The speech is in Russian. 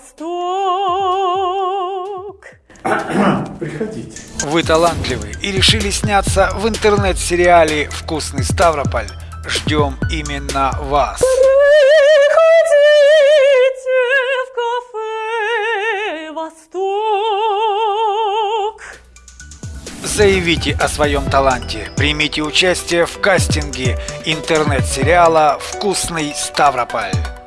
Восток. Приходите. Вы талантливы и решили сняться в интернет-сериале «Вкусный Ставрополь». Ждем именно вас. Приходите в кафе Восток. Заявите о своем таланте. Примите участие в кастинге интернет-сериала «Вкусный Ставрополь».